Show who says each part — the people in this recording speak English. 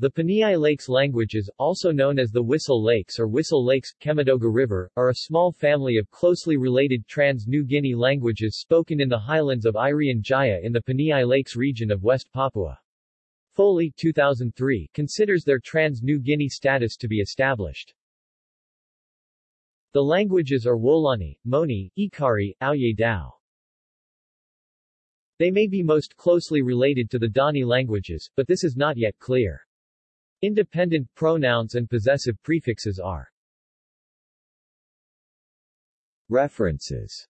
Speaker 1: The Paniai Lakes languages, also known as the Wissel Lakes or Wissel Lakes, Kemandoga River, are a small family of closely related Trans-New Guinea languages spoken in the highlands of Irian Jaya in the Paniai Lakes region of West Papua. Foley 2003 considers their Trans-New Guinea status to be established. The languages are Wolani, Moni, Ekari, Auye Dao. They may be most closely related to the Dani languages, but this is not yet clear. Independent pronouns and possessive prefixes are. References